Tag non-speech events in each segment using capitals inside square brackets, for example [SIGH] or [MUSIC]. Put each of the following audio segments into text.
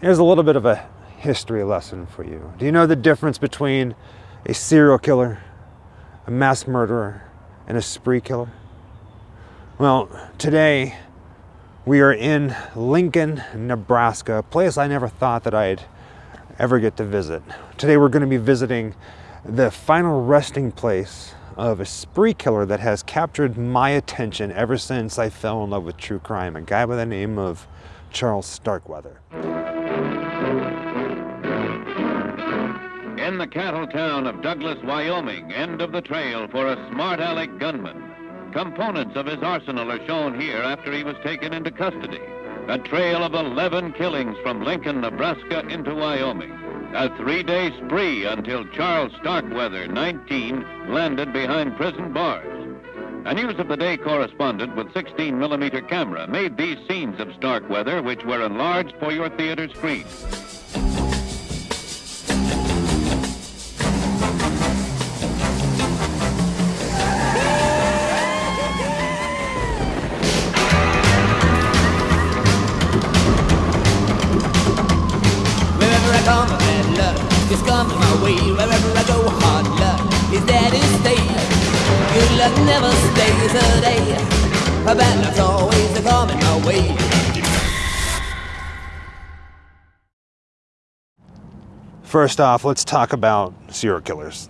Here's a little bit of a history lesson for you. Do you know the difference between a serial killer, a mass murderer, and a spree killer? Well, today we are in Lincoln, Nebraska, a place I never thought that I'd ever get to visit. Today we're going to be visiting the final resting place of a spree killer that has captured my attention ever since I fell in love with true crime, a guy by the name of Charles Starkweather. In the cattle town of Douglas, Wyoming, end of the trail for a smart aleck gunman. Components of his arsenal are shown here after he was taken into custody. A trail of 11 killings from Lincoln, Nebraska into Wyoming. A three-day spree until Charles Starkweather, 19, landed behind prison bars. A News of the Day correspondent with 16 millimeter camera made these scenes of Starkweather, which were enlarged for your theater screen. My way. Wherever I go, hard luck is there to stay. Good luck never stays a day. A bad luck's always coming my way. First off, let's talk about serial killers.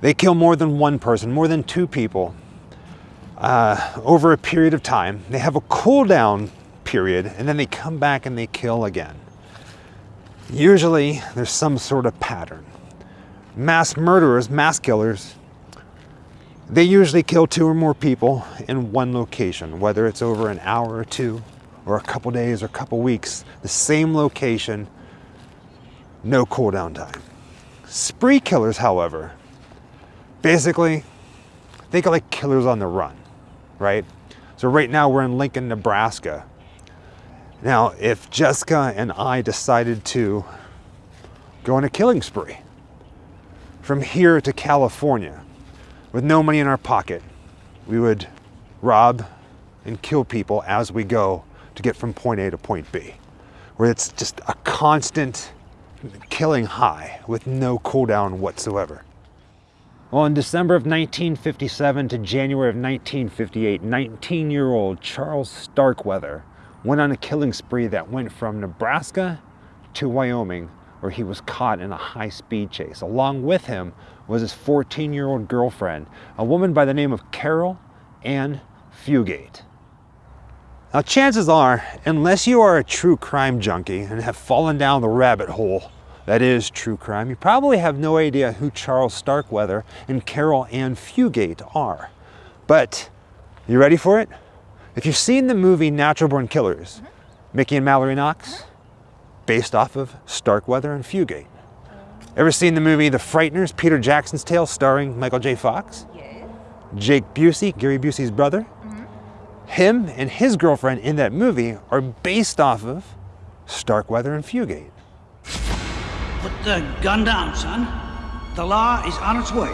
They kill more than one person, more than two people uh, over a period of time. They have a cool down period and then they come back and they kill again. Usually there's some sort of pattern. Mass murderers, mass killers, they usually kill two or more people in one location, whether it's over an hour or two, or a couple days or a couple weeks, the same location, no cooldown time. Spree killers, however, basically think of like killers on the run, right? So right now we're in Lincoln, Nebraska. Now, if Jessica and I decided to go on a killing spree from here to California with no money in our pocket, we would rob and kill people as we go to get from point A to point B, where it's just a constant killing high with no cooldown whatsoever. Well, in December of 1957 to January of 1958, 19 year old Charles Starkweather went on a killing spree that went from Nebraska to Wyoming, where he was caught in a high speed chase. Along with him was his 14 year old girlfriend, a woman by the name of Carol Ann Fugate. Now, chances are, unless you are a true crime junkie and have fallen down the rabbit hole that is true crime, you probably have no idea who Charles Starkweather and Carol Ann Fugate are. But you ready for it? If you've seen the movie Natural Born Killers, Mickey and Mallory Knox, based off of Starkweather and Fugate. Ever seen the movie The Frighteners, Peter Jackson's Tale, starring Michael J. Fox? Yes. Jake Busey, Gary Busey's brother. Mm-hmm. Him and his girlfriend in that movie are based off of Starkweather and Fugate. Put the gun down, son. The law is on its way.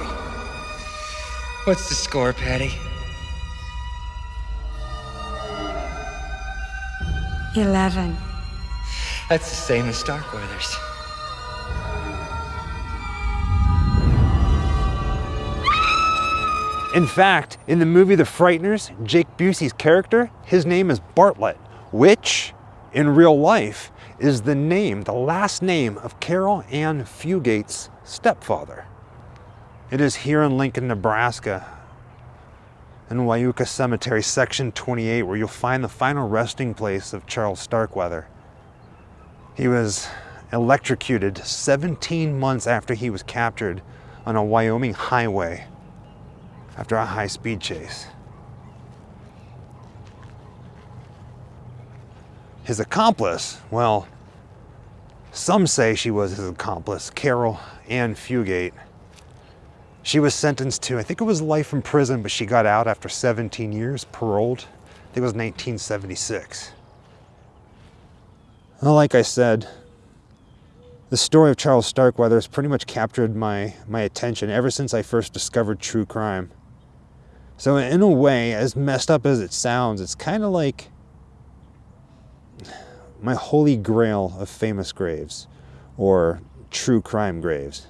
What's the score, Patty? Eleven. That's the same as Starkweather's. In fact, in the movie The Frighteners, Jake Busey's character, his name is Bartlett, which in real life is the name, the last name of Carol Ann Fugate's stepfather. It is here in Lincoln, Nebraska, in Wyuka Cemetery, section 28, where you'll find the final resting place of Charles Starkweather. He was electrocuted 17 months after he was captured on a Wyoming highway after a high speed chase. His accomplice, well, some say she was his accomplice, Carol Ann Fugate. She was sentenced to, I think it was life in prison, but she got out after 17 years, paroled. I think it was 1976. Well, like I said, the story of Charles Starkweather has pretty much captured my, my attention ever since I first discovered true crime. So in a way, as messed up as it sounds, it's kind of like my holy grail of famous graves or true crime graves.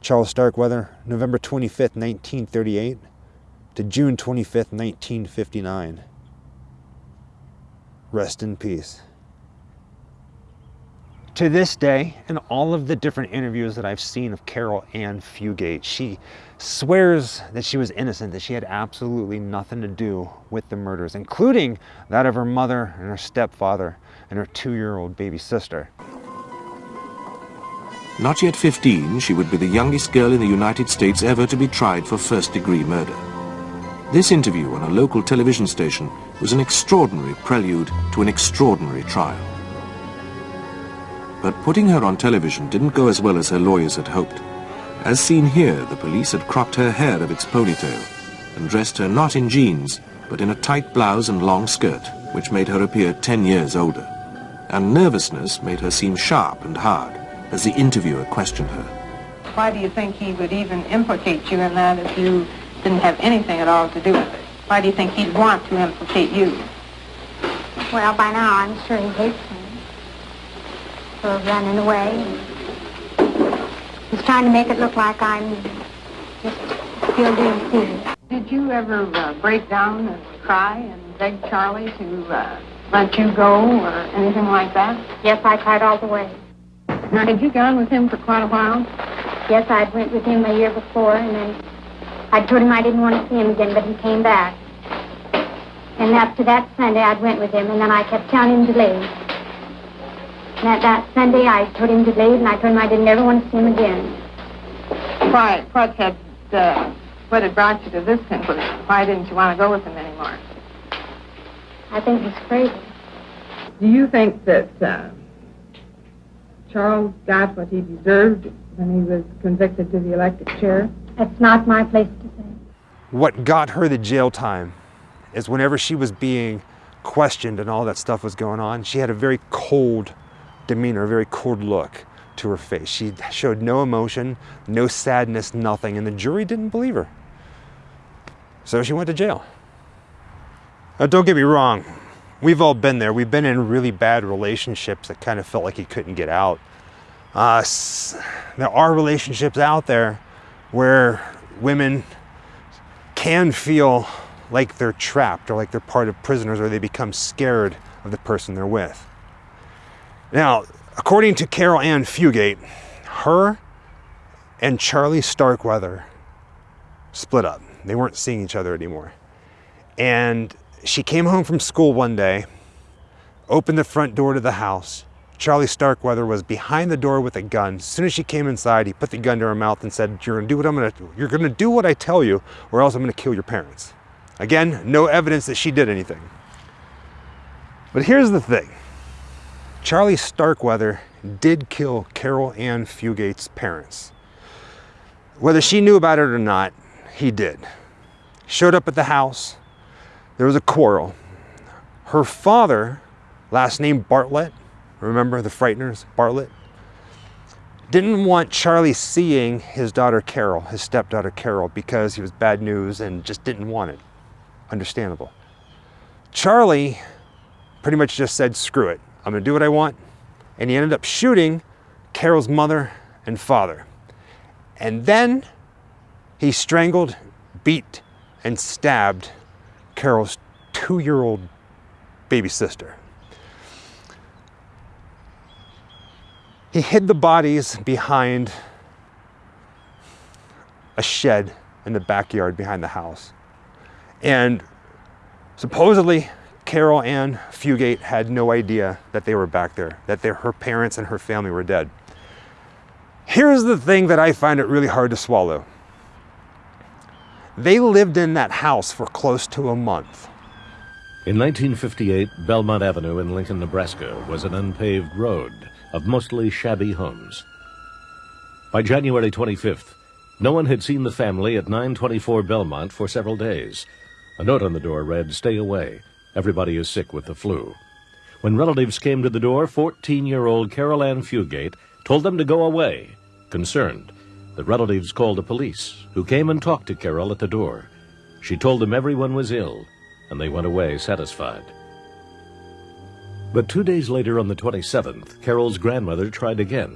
Charles Starkweather, November 25th, 1938 to June 25th, 1959. Rest in peace. To this day, in all of the different interviews that I've seen of Carol Ann Fugate, she swears that she was innocent, that she had absolutely nothing to do with the murders, including that of her mother and her stepfather and her two year old baby sister. Not yet 15, she would be the youngest girl in the United States ever to be tried for first degree murder. This interview on a local television station was an extraordinary prelude to an extraordinary trial. But putting her on television didn't go as well as her lawyers had hoped. As seen here, the police had cropped her hair of its ponytail and dressed her not in jeans, but in a tight blouse and long skirt, which made her appear 10 years older. And nervousness made her seem sharp and hard as the interviewer questioned her. Why do you think he would even implicate you in that if you didn't have anything at all to do with it? Why do you think he'd want to implicate you? Well, by now I'm sure he hates me for running away. He's trying to make it look like I'm just still doing things. Did you ever uh, break down and cry and beg Charlie to uh, let you go or anything like that? Yes, I cried all the way. Now, had you gone with him for quite a while? Yes, I'd went with him a year before, and then I told him I didn't want to see him again, but he came back. And after that Sunday, I'd went with him, and then I kept telling him to leave. And at that Sunday, I told him to leave, and I told him I didn't ever want to see him again. Why, what had, uh, what had brought you to this conclusion? Why didn't you want to go with him anymore? I think he's crazy. Do you think that uh, Charles got what he deserved when he was convicted to the electric chair? That's not my place to say. What got her the jail time is whenever she was being questioned and all that stuff was going on, she had a very cold demeanor, a very cold look to her face. She showed no emotion, no sadness, nothing, and the jury didn't believe her. So she went to jail. Now, don't get me wrong, we've all been there. We've been in really bad relationships that kind of felt like you couldn't get out. Uh, there are relationships out there where women can feel like they're trapped or like they're part of prisoners or they become scared of the person they're with. Now, according to Carol Ann Fugate, her and Charlie Starkweather split up. They weren't seeing each other anymore. And she came home from school one day, opened the front door to the house. Charlie Starkweather was behind the door with a gun. As soon as she came inside, he put the gun to her mouth and said, "You're gonna do what I'm gonna. You're gonna do what I tell you, or else I'm gonna kill your parents." Again, no evidence that she did anything. But here's the thing: Charlie Starkweather did kill Carol Ann Fugate's parents. Whether she knew about it or not, he did. Showed up at the house. There was a quarrel. Her father, last name Bartlett, remember the Frighteners, Bartlett, didn't want Charlie seeing his daughter Carol, his stepdaughter Carol, because he was bad news and just didn't want it. Understandable. Charlie pretty much just said, screw it, I'm gonna do what I want. And he ended up shooting Carol's mother and father. And then he strangled, beat, and stabbed Carol's two year old baby sister. He hid the bodies behind a shed in the backyard behind the house. And supposedly, Carol Ann Fugate had no idea that they were back there, that her parents and her family were dead. Here's the thing that I find it really hard to swallow. They lived in that house for close to a month. In 1958, Belmont Avenue in Lincoln, Nebraska was an unpaved road of mostly shabby homes. By January 25th, no one had seen the family at 924 Belmont for several days. A note on the door read, Stay away. Everybody is sick with the flu. When relatives came to the door, 14 year old Carol Ann Fugate told them to go away. Concerned, the relatives called the police, who came and talked to Carol at the door. She told them everyone was ill, and they went away satisfied. But two days later, on the 27th, Carol's grandmother tried again.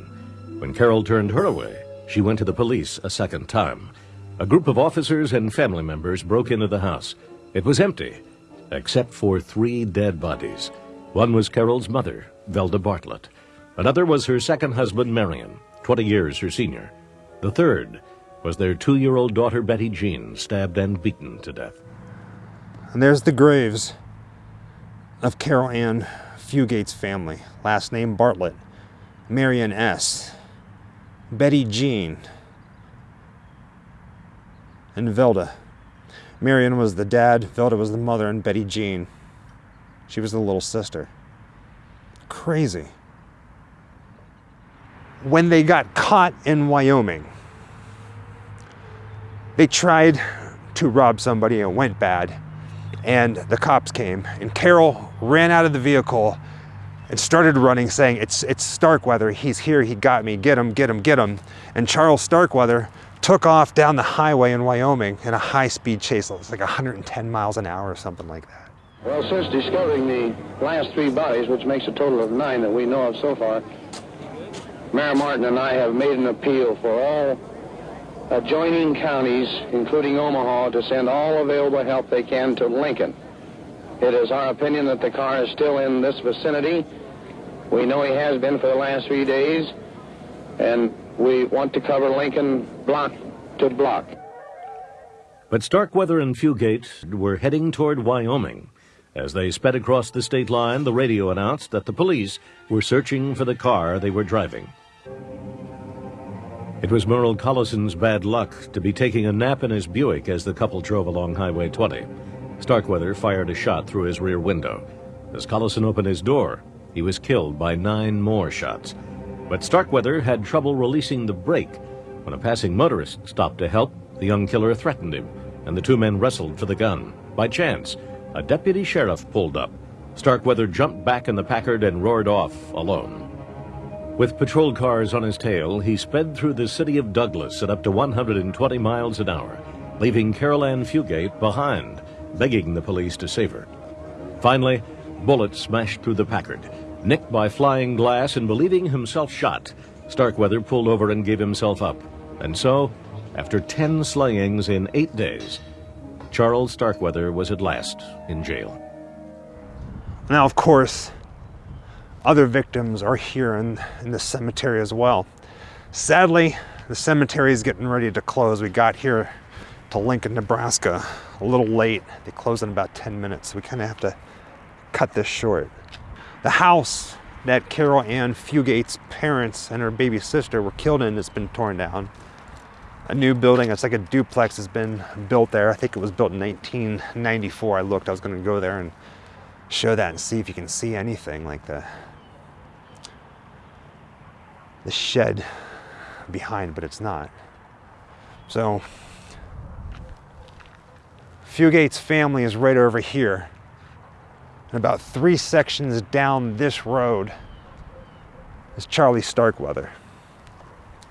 When Carol turned her away, she went to the police a second time. A group of officers and family members broke into the house. It was empty, except for three dead bodies. One was Carol's mother, Velda Bartlett. Another was her second husband, Marion, 20 years her senior. The third was their two-year-old daughter, Betty Jean, stabbed and beaten to death. And there's the graves of Carol Ann Fugate's family. Last name Bartlett, Marion S., Betty Jean, and Velda. Marion was the dad, Velda was the mother, and Betty Jean, she was the little sister. Crazy. When they got caught in Wyoming, they tried to rob somebody and it went bad. And the cops came, and Carol ran out of the vehicle and started running, saying, It's, it's Starkweather. He's here. He got me. Get him, get him, get him. And Charles Starkweather took off down the highway in Wyoming in a high speed chase. It was like 110 miles an hour or something like that. Well, since discovering the last three bodies, which makes a total of nine that we know of so far, Mayor Martin and I have made an appeal for all adjoining counties, including Omaha, to send all available help they can to Lincoln. It is our opinion that the car is still in this vicinity. We know he has been for the last three days, and we want to cover Lincoln block to block. But Starkweather and Fugate were heading toward Wyoming. As they sped across the state line, the radio announced that the police were searching for the car they were driving. It was Merle Collison's bad luck to be taking a nap in his Buick as the couple drove along Highway 20. Starkweather fired a shot through his rear window. As Collison opened his door, he was killed by nine more shots. But Starkweather had trouble releasing the brake. When a passing motorist stopped to help, the young killer threatened him, and the two men wrestled for the gun. By chance, a deputy sheriff pulled up. Starkweather jumped back in the Packard and roared off alone. With patrol cars on his tail, he sped through the city of Douglas at up to 120 miles an hour, leaving Carol Ann Fugate behind, begging the police to save her. Finally, bullets smashed through the Packard. Nicked by flying glass and believing himself shot, Starkweather pulled over and gave himself up. And so, after 10 slayings in eight days, Charles Starkweather was at last in jail. Now, of course, other victims are here in, in the cemetery as well. Sadly, the cemetery is getting ready to close. We got here to Lincoln, Nebraska a little late. They close in about 10 minutes, so we kind of have to cut this short. The house that Carol Ann Fugate's parents and her baby sister were killed in has been torn down. A new building, it's like a duplex, has been built there. I think it was built in 1994. I looked, I was going to go there and show that and see if you can see anything like the the shed behind, but it's not. So, Fugate's family is right over here. And about three sections down this road is Charlie Starkweather.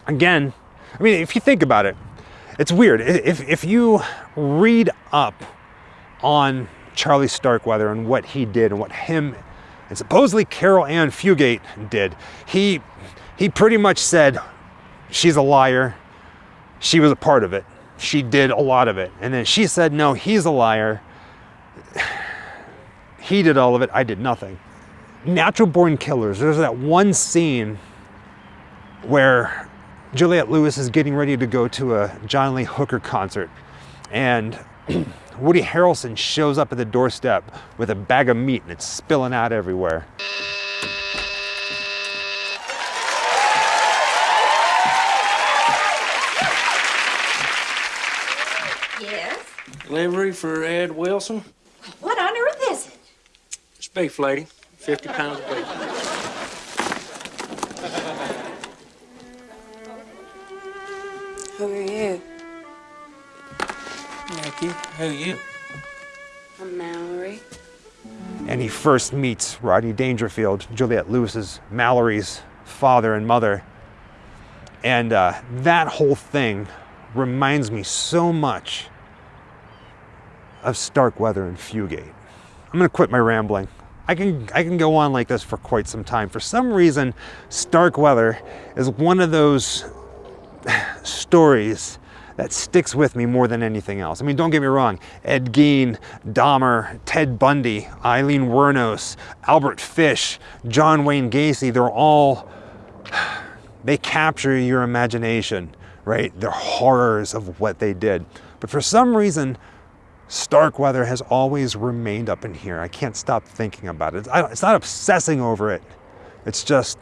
Again, I mean, if you think about it, it's weird. If, if you read up on Charlie Starkweather and what he did and what him and supposedly Carol Ann Fugate did, he he pretty much said, she's a liar. She was a part of it. She did a lot of it. And then she said, no, he's a liar. He did all of it. I did nothing. Natural born killers. There's that one scene where Juliette Lewis is getting ready to go to a John Lee Hooker concert. And [CLEARS THROAT] Woody Harrelson shows up at the doorstep with a bag of meat and it's spilling out everywhere. Delivery for Ed Wilson. What on earth is it? It's beef, lady. 50 pounds of beef. Who are you? Thank you. Who are you? I'm Mallory. And he first meets Rodney Dangerfield, Juliette Lewis's Mallory's father and mother. And uh, that whole thing reminds me so much of Starkweather and Fugate. I'm going to quit my rambling. I can I can go on like this for quite some time. For some reason, Starkweather is one of those [SIGHS] stories that sticks with me more than anything else. I mean, don't get me wrong, Ed Gein, Dahmer, Ted Bundy, Aileen Wuornos, Albert Fish, John Wayne Gacy, they're all, [SIGHS] they capture your imagination, right? They're horrors of what they did. But for some reason, Starkweather has always remained up in here. I can't stop thinking about it. It's not obsessing over it. It's just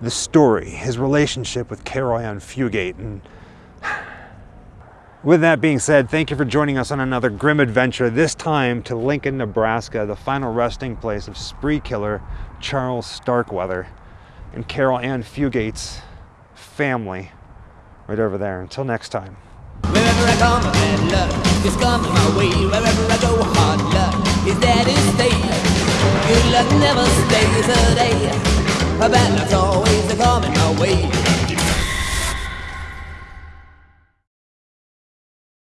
the story, his relationship with Carol Ann Fugate, and [SIGHS] with that being said, thank you for joining us on another grim adventure, this time to Lincoln, Nebraska, the final resting place of spree killer Charles Starkweather and Carol Ann Fugate's family right over there. Until next time. Wherever I come, bad luck just comes my way. Wherever I go, hard luck is there to stay. Good luck never stays a day. Bad luck's always coming my way.